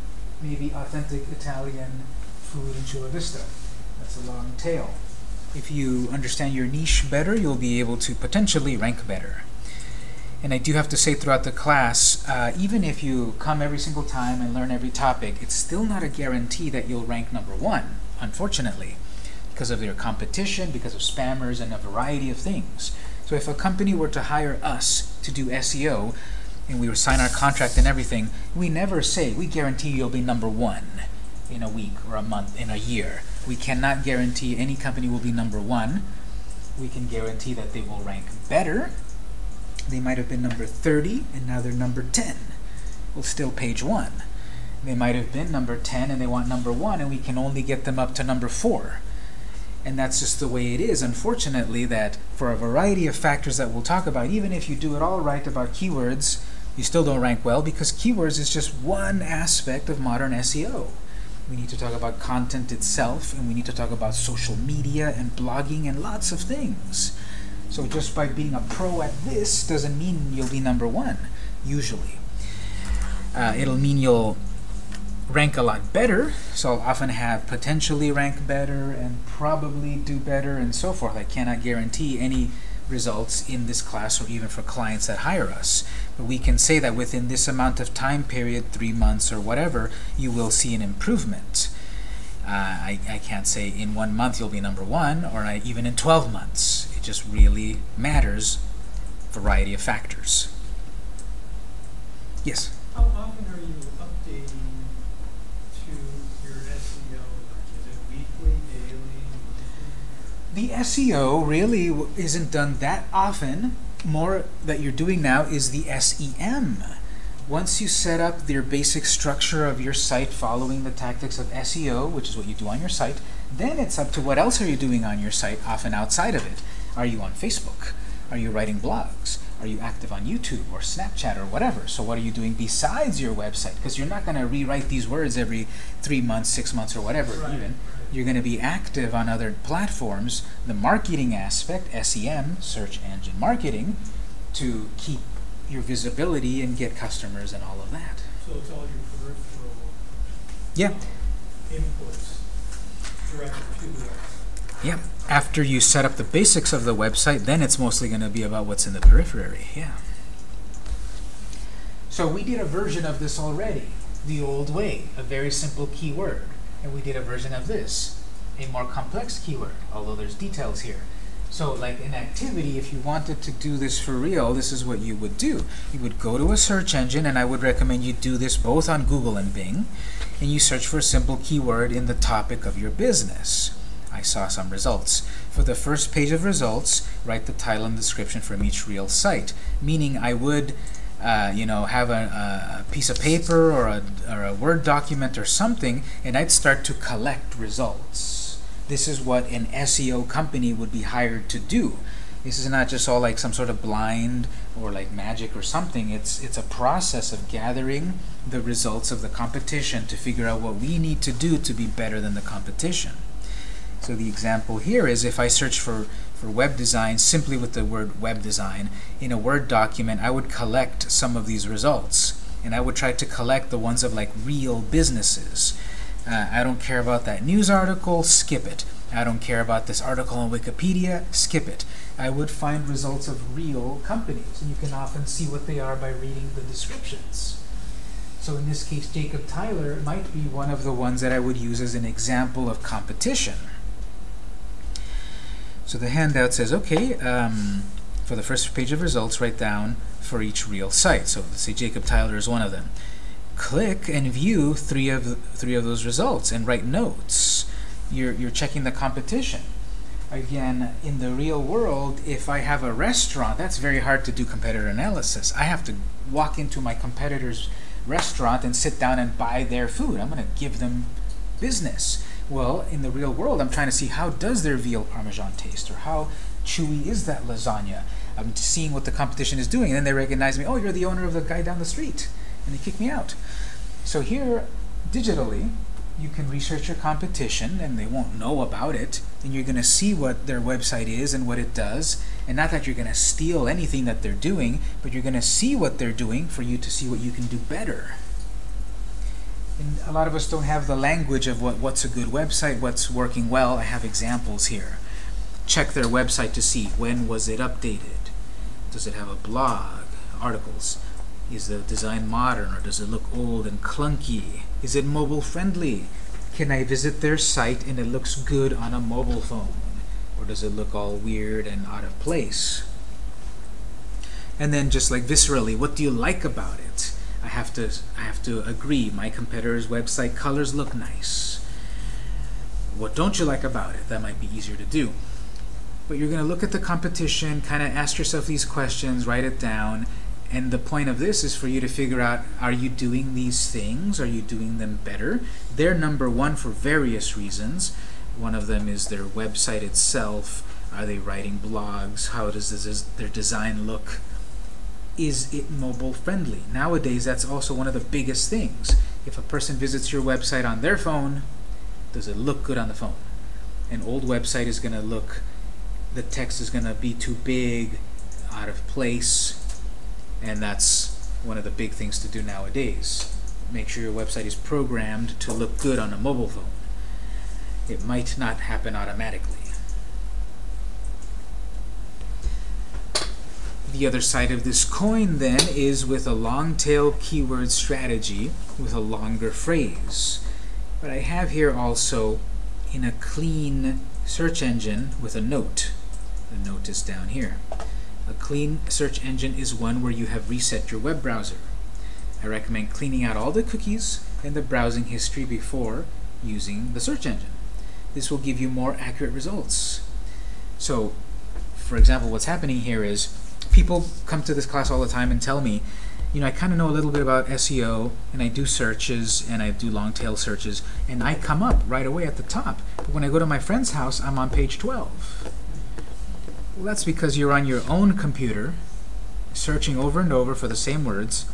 maybe authentic Italian food in Chula Vista. That's a long tail. If you understand your niche better, you'll be able to potentially rank better. And I do have to say throughout the class, uh, even if you come every single time and learn every topic, it's still not a guarantee that you'll rank number one, unfortunately, because of their competition, because of spammers, and a variety of things. So if a company were to hire us to do SEO, and we would sign our contract and everything, we never say, we guarantee you'll be number one in a week or a month, in a year. We cannot guarantee any company will be number one. We can guarantee that they will rank better. They might have been number 30, and now they're number 10. Well, still page one. They might have been number 10, and they want number one, and we can only get them up to number four. And that's just the way it is, unfortunately, that for a variety of factors that we'll talk about, even if you do it all right about keywords, you still don't rank well because keywords is just one aspect of modern SEO. We need to talk about content itself, and we need to talk about social media and blogging and lots of things. So just by being a pro at this doesn't mean you'll be number one, usually. Uh, it'll mean you'll rank a lot better, so I'll often have potentially rank better and probably do better and so forth. I cannot guarantee any results in this class or even for clients that hire us. But we can say that within this amount of time period, three months or whatever, you will see an improvement. Uh, I, I can't say in one month you'll be number one or I, even in 12 months. It just really matters, variety of factors. Yes? How often are you updating to your SEO? Like, is it weekly, daily. The SEO really isn't done that often. More that you're doing now is the SEM. Once you set up your basic structure of your site following the tactics of SEO, which is what you do on your site, then it's up to what else are you doing on your site, often outside of it. Are you on Facebook? Are you writing blogs? Are you active on YouTube or Snapchat or whatever? So what are you doing besides your website? Because you're not going to rewrite these words every three months, six months, or whatever Right, even. You're going to be active on other platforms. The marketing aspect, SEM, search engine marketing, to keep your visibility and get customers and all of that. So it's all your peripheral Yeah. inputs directed to the. Yeah. After you set up the basics of the website, then it's mostly going to be about what's in the periphery. Yeah. So we did a version of this already, the old way, a very simple keyword. And we did a version of this, a more complex keyword, although there's details here. So like an activity, if you wanted to do this for real, this is what you would do. You would go to a search engine, and I would recommend you do this both on Google and Bing, and you search for a simple keyword in the topic of your business. I saw some results. For the first page of results, write the title and description from each real site. Meaning I would, uh, you know, have a, a piece of paper or a, or a Word document or something, and I'd start to collect results. This is what an SEO company would be hired to do. This is not just all like some sort of blind or like magic or something. It's it's a process of gathering the results of the competition to figure out what we need to do to be better than the competition. So the example here is if I search for, for web design simply with the word web design in a Word document, I would collect some of these results. And I would try to collect the ones of like real businesses. Uh, I don't care about that news article, skip it. I don't care about this article on Wikipedia, skip it. I would find results of real companies, and you can often see what they are by reading the descriptions. So in this case, Jacob Tyler might be one of the ones that I would use as an example of competition. So the handout says, okay, um, for the first page of results, write down for each real site. So let's say Jacob Tyler is one of them. Click and view three of three of those results and write notes. You're you're checking the competition. Again, in the real world, if I have a restaurant, that's very hard to do competitor analysis. I have to walk into my competitor's restaurant and sit down and buy their food. I'm going to give them business. Well, in the real world, I'm trying to see how does their veal parmesan taste, or how chewy is that lasagna. I'm seeing what the competition is doing, and then they recognize me. Oh, you're the owner of the guy down the street, and they kick me out. So here, digitally, you can research your competition, and they won't know about it. And you're going to see what their website is and what it does. And not that you're going to steal anything that they're doing, but you're going to see what they're doing for you to see what you can do better. And a lot of us don't have the language of what, what's a good website, what's working well. I have examples here. Check their website to see when was it updated. Does it have a blog, articles? Is the design modern or does it look old and clunky? Is it mobile friendly? Can I visit their site and it looks good on a mobile phone? Or does it look all weird and out of place? And then just like viscerally, what do you like about it? I have to I have to agree. My competitor's website colors look nice. What don't you like about it? That might be easier to do. But you're going to look at the competition, kind of ask yourself these questions, write it down, and the point of this is for you to figure out, are you doing these things? Are you doing them better? They're number one for various reasons. One of them is their website itself. Are they writing blogs? How does this, their design look? Is it mobile friendly? Nowadays, that's also one of the biggest things. If a person visits your website on their phone, does it look good on the phone? An old website is going to look, the text is going to be too big, out of place, and that's one of the big things to do nowadays. Make sure your website is programmed to look good on a mobile phone. It might not happen automatically. The other side of this coin then is with a long tail keyword strategy with a longer phrase. But I have here also in a clean search engine with a note. The note is down here. A clean search engine is one where you have reset your web browser. I recommend cleaning out all the cookies and the browsing history before using the search engine. This will give you more accurate results. So, for example, what's happening here is people come to this class all the time and tell me, you know, I kind of know a little bit about SEO, and I do searches, and I do long tail searches, and I come up right away at the top. But when I go to my friend's house, I'm on page 12. Well, that's because you're on your own computer, searching over and over for the same words,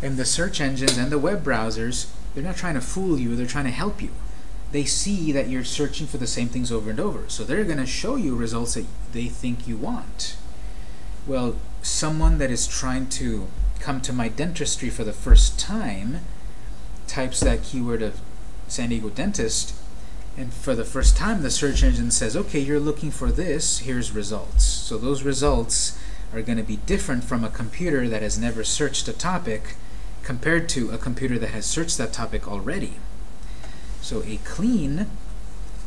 and the search engines and the web browsers, they're not trying to fool you, they're trying to help you. They see that you're searching for the same things over and over, so they're going to show you results that they think you want. Well, someone that is trying to come to my dentistry for the first time types that keyword of San Diego dentist and for the first time, the search engine says, okay, you're looking for this, here's results. So those results are going to be different from a computer that has never searched a topic compared to a computer that has searched that topic already. So a clean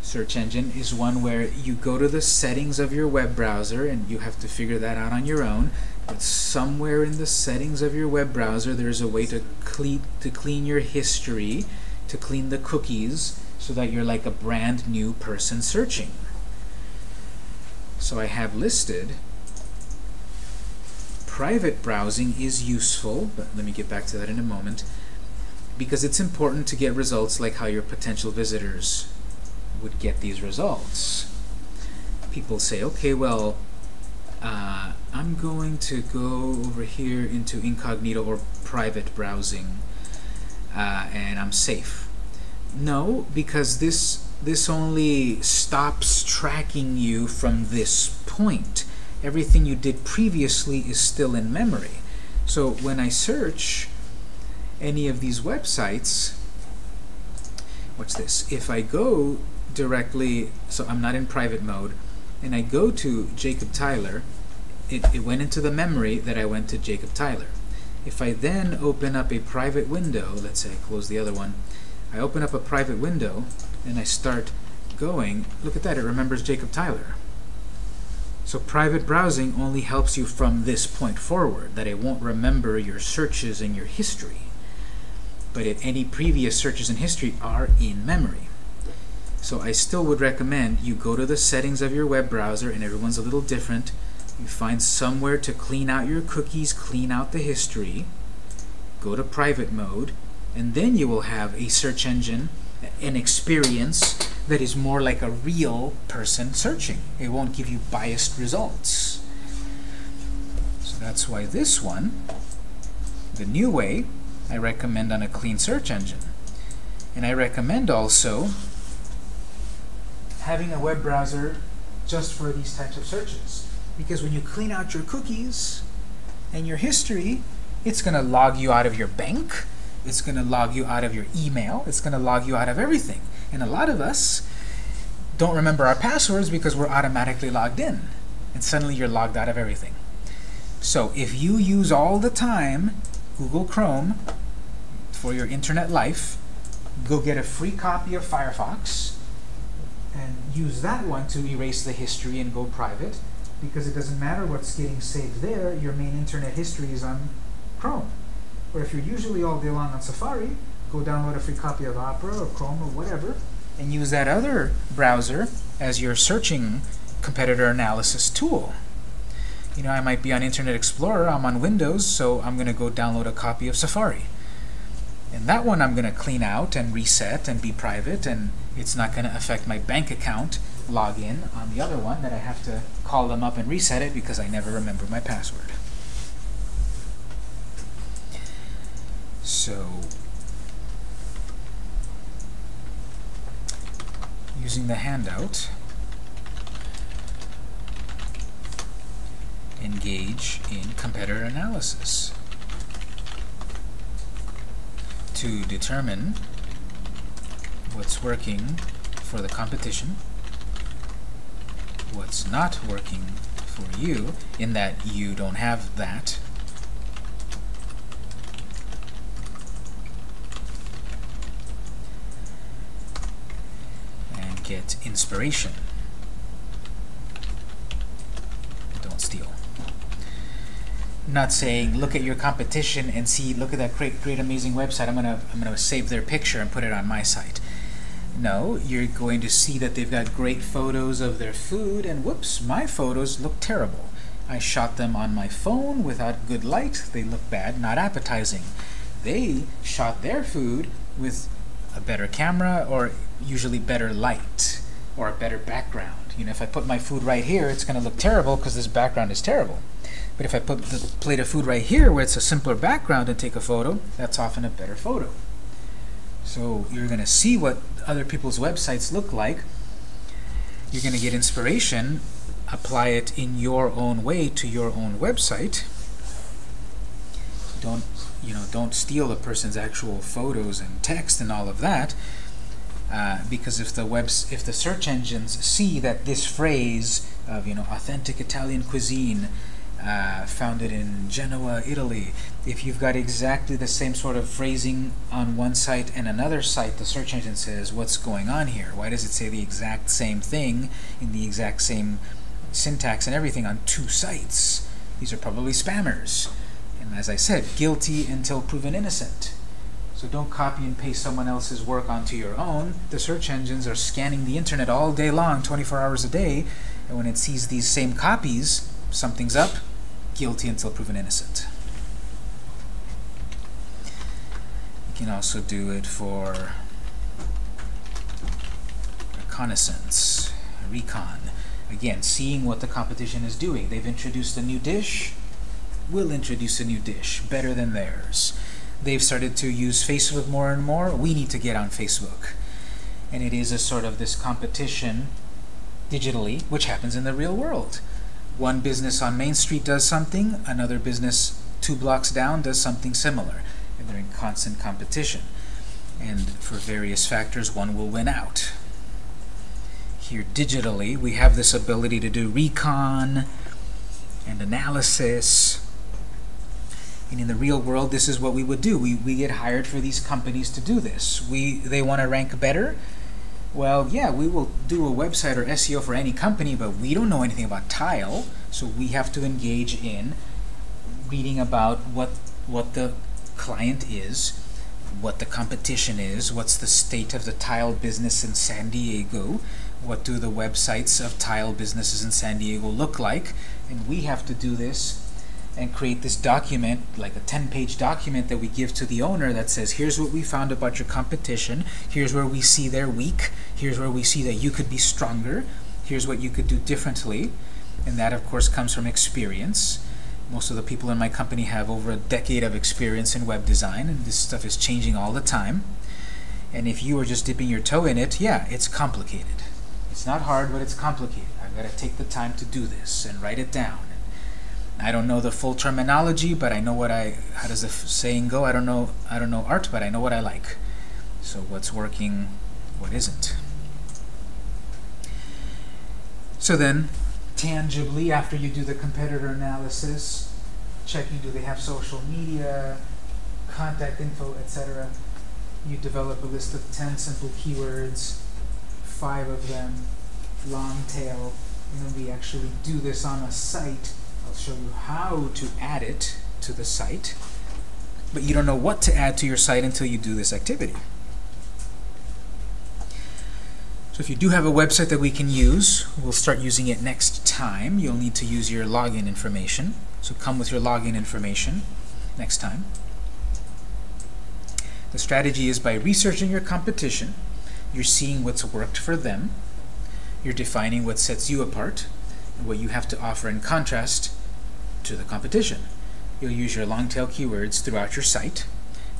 search engine is one where you go to the settings of your web browser, and you have to figure that out on your own, but somewhere in the settings of your web browser, there's a way to clean, to clean your history, to clean the cookies, so that you're like a brand new person searching. So I have listed private browsing is useful, but let me get back to that in a moment, because it's important to get results like how your potential visitors would get these results. People say, okay, well, uh, I'm going to go over here into incognito or private browsing, uh, and I'm safe no, because this this only stops tracking you from this point. Everything you did previously is still in memory. So when I search any of these websites, what's this? If I go directly, so I'm not in private mode, and I go to Jacob Tyler, it, it went into the memory that I went to Jacob Tyler. If I then open up a private window, let's say I close the other one, I open up a private window and I start going, look at that, it remembers Jacob Tyler. So private browsing only helps you from this point forward, that it won't remember your searches and your history. But it, any previous searches and history are in memory. So I still would recommend you go to the settings of your web browser, and everyone's a little different. You find somewhere to clean out your cookies, clean out the history. Go to private mode, and then you will have a search engine, an experience that is more like a real person searching. It won't give you biased results. So that's why this one, the new way, I recommend on a clean search engine. And I recommend also having a web browser just for these types of searches. Because when you clean out your cookies and your history, it's going to log you out of your bank, it's going to log you out of your email, it's going to log you out of everything. And a lot of us don't remember our passwords because we're automatically logged in. And suddenly you're logged out of everything. So if you use all the time Google Chrome for your internet life, go get a free copy of Firefox use that one to erase the history and go private because it doesn't matter what's getting saved there, your main internet history is on Chrome. Or if you're usually all day long on Safari, go download a free copy of Opera or Chrome or whatever and use that other browser as your searching competitor analysis tool. You know, I might be on Internet Explorer, I'm on Windows, so I'm going to go download a copy of Safari. And that one I'm going to clean out and reset and be private, and it's not going to affect my bank account login on the other one that I have to call them up and reset it because I never remember my password. So, using the handout, engage in competitor analysis to determine what's working for the competition, what's not working for you, in that you don't have that, and get inspiration. Don't steal. Not saying look at your competition and see look at that great great amazing website. I'm gonna I'm gonna save their picture and put it on my site. No, you're going to see that they've got great photos of their food and whoops, my photos look terrible. I shot them on my phone without good light. They look bad, not appetizing. They shot their food with a better camera or usually better light or a better background. You know, if I put my food right here, it's going to look terrible because this background is terrible. But if I put the plate of food right here where it's a simpler background and take a photo, that's often a better photo. So you're going to see what other people's websites look like. You're going to get inspiration, apply it in your own way to your own website. Don't you know? Don't steal a person's actual photos and text and all of that. Uh, because if the webs if the search engines see that this phrase of you know authentic Italian cuisine uh, founded in Genoa, Italy, if you've got exactly the same sort of phrasing on one site and another site, the search engine says, what's going on here? Why does it say the exact same thing in the exact same syntax and everything on two sites? These are probably spammers. And as I said, guilty until proven innocent. So don't copy and paste someone else's work onto your own. The search engines are scanning the internet all day long, 24 hours a day, and when it sees these same copies, something's up, guilty until proven innocent. You can also do it for reconnaissance, recon. Again, seeing what the competition is doing. They've introduced a new dish, we'll introduce a new dish, better than theirs. They've started to use Facebook more and more, we need to get on Facebook. And it is a sort of this competition digitally, which happens in the real world. One business on Main Street does something, another business two blocks down does something similar, and they're in constant competition. And for various factors, one will win out. Here digitally, we have this ability to do recon and analysis. And in the real world, this is what we would do. We, we get hired for these companies to do this. We They want to rank better. Well, yeah, we will do a website or SEO for any company, but we don't know anything about tile, so we have to engage in reading about what what the client is, what the competition is, what's the state of the tile business in San Diego, what do the websites of tile businesses in San Diego look like, and we have to do this and create this document, like a 10-page document that we give to the owner that says, here's what we found about your competition, here's where we see they're weak, here's where we see that you could be stronger, here's what you could do differently, and that of course comes from experience. Most of the people in my company have over a decade of experience in web design, and this stuff is changing all the time. And if you are just dipping your toe in it, yeah, it's complicated. It's not hard, but it's complicated. I've got to take the time to do this and write it down. I don't know the full terminology, but I know what I. How does the saying go? I don't know. I don't know art, but I know what I like. So what's working, what isn't. So then, tangibly, after you do the competitor analysis, checking do they have social media, contact info, etc., you develop a list of 10 simple keywords, five of them long tail, and then we actually do this on a site. Show you how to add it to the site, but you don't know what to add to your site until you do this activity. So if you do have a website that we can use, we'll start using it next time. You'll need to use your login information. So come with your login information next time. The strategy is by researching your competition, you're seeing what's worked for them, you're defining what sets you apart, and what you have to offer in contrast to the competition. You'll use your long tail keywords throughout your site,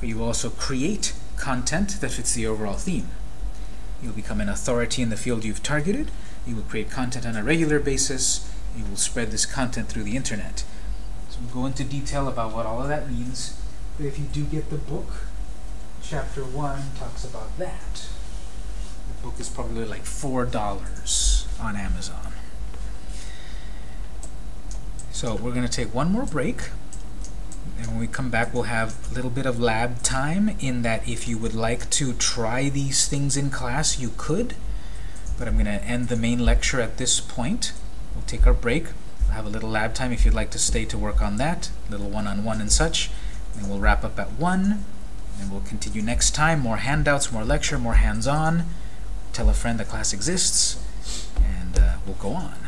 but you will also create content that fits the overall theme. You'll become an authority in the field you've targeted. You will create content on a regular basis. You will spread this content through the internet. So we'll go into detail about what all of that means. But if you do get the book, chapter one talks about that. The book is probably like four dollars on Amazon. So we're going to take one more break. And when we come back, we'll have a little bit of lab time in that if you would like to try these things in class, you could. But I'm going to end the main lecture at this point. We'll take our break. We'll have a little lab time if you'd like to stay to work on that, little one-on-one and such. And we'll wrap up at 1. And we'll continue next time. More handouts, more lecture, more hands-on. Tell a friend the class exists. And uh, we'll go on.